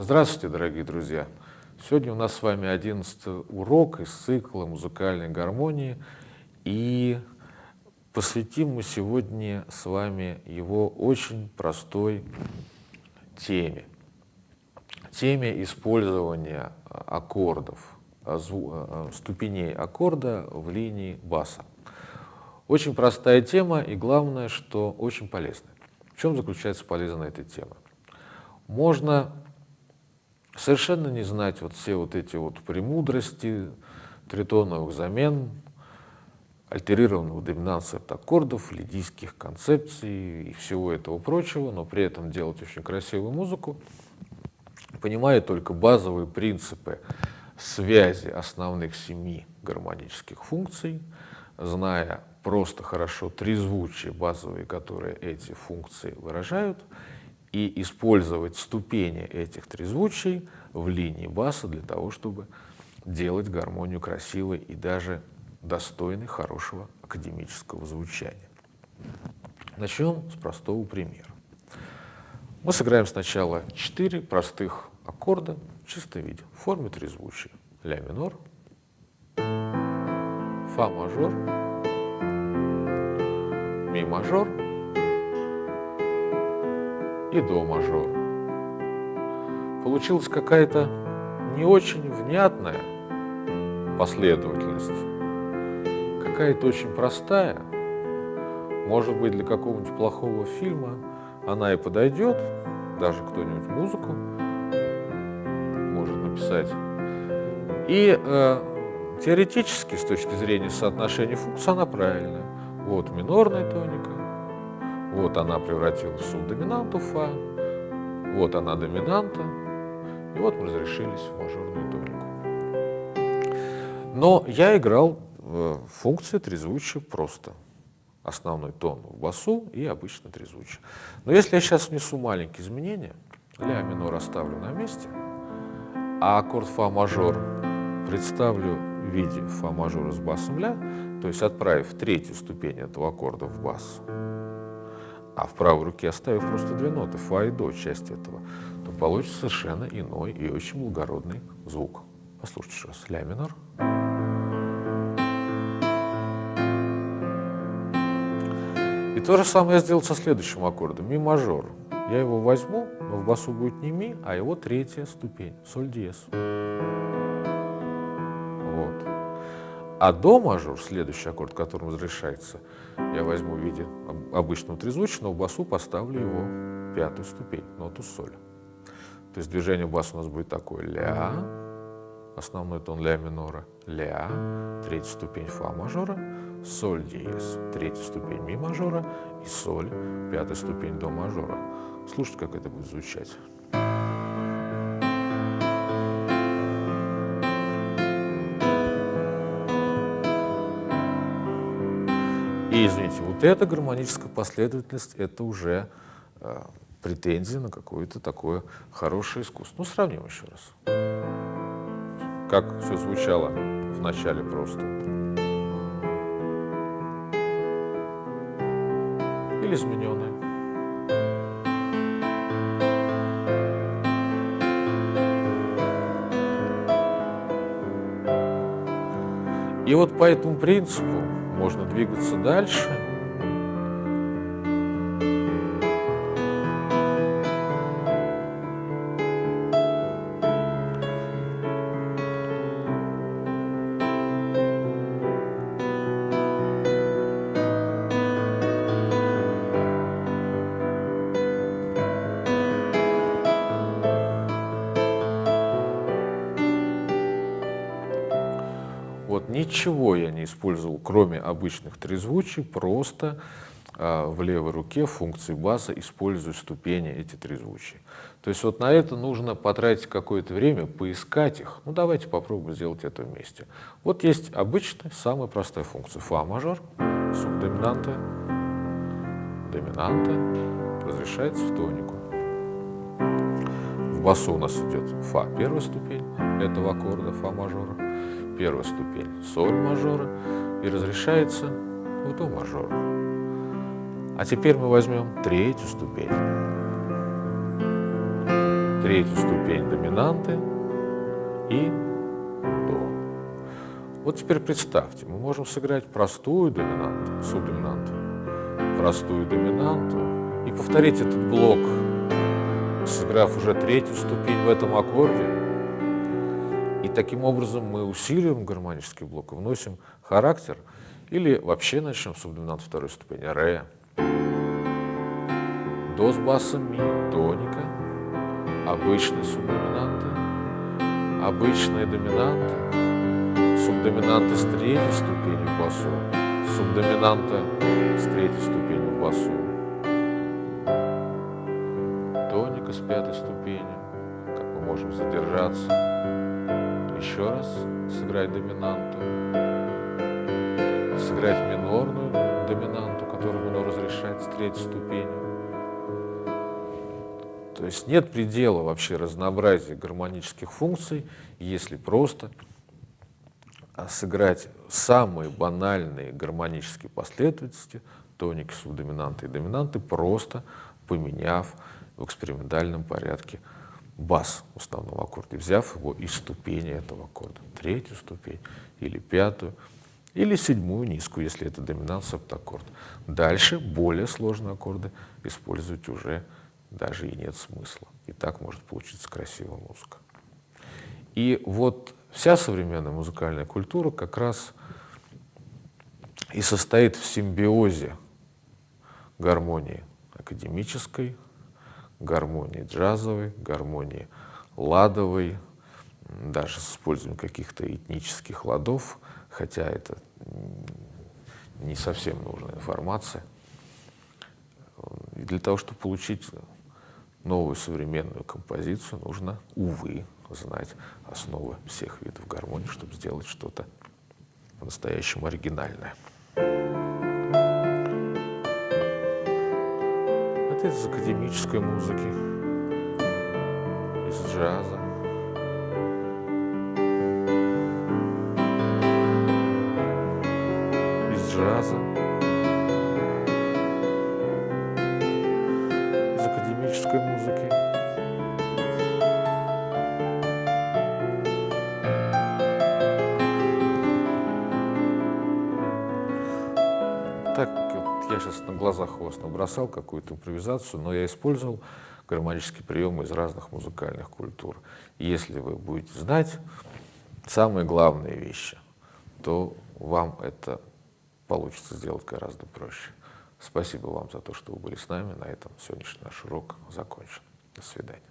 Здравствуйте, дорогие друзья! Сегодня у нас с вами одиннадцатый урок из цикла музыкальной гармонии, и посвятим мы сегодня с вами его очень простой теме. Теме использования аккордов, а, ступеней аккорда в линии баса. Очень простая тема и главное, что очень полезная. В чем заключается полезная эта тема? Можно совершенно не знать вот все вот эти вот премудрости тритоновых замен, альтерированных доминанции от аккордов, лидийских концепций и всего этого прочего, но при этом делать очень красивую музыку, понимая только базовые принципы связи основных семи гармонических функций, зная просто хорошо трезвучие базовые, которые эти функции выражают, и использовать ступени этих трезвучий в линии баса для того, чтобы делать гармонию красивой и даже достойной хорошего академического звучания. Начнем с простого примера. Мы сыграем сначала четыре простых аккорда в чистом виде, в форме трезвучия. Ля минор, Фа мажор, Ми мажор и До мажор. Получилась какая-то не очень внятная последовательность, какая-то очень простая. Может быть, для какого-нибудь плохого фильма она и подойдет, даже кто-нибудь музыку может написать. И э, теоретически, с точки зрения соотношения функций, она правильная. Вот минорная тоника, вот она превратилась в субдоминанту фа, вот она доминанта, и вот мы разрешились в мажорную тонику. Но я играл в функции трезвучия просто. Основной тон в басу и обычно трезвучие. Но если я сейчас внесу маленькие изменения, ля минор оставлю на месте, а аккорд фа мажор представлю в виде фа мажора с басом ля, то есть отправив третью ступень этого аккорда в бас, а в правой руке оставив просто две ноты, фа и до, часть этого, то получится совершенно иной и очень благородный звук. Послушайте еще раз. Ля минор. И то же самое я сделал со следующим аккордом, ми мажор. Я его возьму, но в басу будет не ми, а его третья ступень, соль диез. А до мажор, следующий аккорд, которым разрешается, я возьму в виде обычного трезвучного, басу поставлю его пятую ступень, ноту соль. То есть движение баса у нас будет такое ля, основной тон ля минора, ля, третья ступень фа мажора, соль диез, третья ступень ми мажора и соль, пятая ступень до мажора. Слушайте, как это будет звучать. И, извините, вот эта гармоническая последовательность, это уже э, претензия на какое-то такое хорошее искусство. Ну, сравним еще раз. Как все звучало в начале просто. Или измененное. И вот по этому принципу можно двигаться дальше. Ничего я не использовал, кроме обычных трезвучий, просто э, в левой руке функции баса использую ступени эти трезвучия. То есть вот на это нужно потратить какое-то время, поискать их. Ну давайте попробуем сделать это вместе. Вот есть обычная, самая простая функция. Фа мажор, субдоминанта, доминанта, разрешается в тонику. В басу у нас идет фа первая ступень этого аккорда, фа мажора первая ступень соль мажора и разрешается в до мажора. А теперь мы возьмем третью ступень. третью ступень доминанты и до. Вот теперь представьте, мы можем сыграть простую доминанту, субдоминанту, простую доминанту и повторить этот блок, сыграв уже третью ступень в этом аккорде. Таким образом мы усиливаем гармонический блок, вносим характер, или вообще начнем с субдоминанта второй ступени, ре, до с басом ми, тоника, обычные субдоминанты, обычные доминанты, субдоминанта с третьей ступенью в басу, субдоминанта с третьей ступенью в басу, тоника с пятой ступенью, как мы можем задержаться, еще раз сыграть доминанту, сыграть минорную доминанту, которую минор разрешает с третьей ступенью. То есть нет предела вообще разнообразия гармонических функций, если просто а сыграть самые банальные гармонические последовательности, тоники, субдоминанты и доминанты, просто поменяв в экспериментальном порядке бас в основном аккорде, взяв его из ступени этого аккорда, третью ступень или пятую, или седьмую низкую, если это доминант септаккорд. Дальше более сложные аккорды использовать уже даже и нет смысла. И так может получиться красивая музыка. И вот вся современная музыкальная культура как раз и состоит в симбиозе гармонии академической, гармонии джазовой, гармонии ладовой, даже с использованием каких-то этнических ладов, хотя это не совсем нужная информация. И для того, чтобы получить новую современную композицию, нужно, увы, знать основы всех видов гармонии, чтобы сделать что-то по-настоящему оригинальное. Это из академической музыки, из джаза. Из джаза. Сейчас на глазах у вас набросал какую-то импровизацию, но я использовал гармонические приемы из разных музыкальных культур. Если вы будете знать самые главные вещи, то вам это получится сделать гораздо проще. Спасибо вам за то, что вы были с нами. На этом сегодняшний наш урок закончен. До свидания.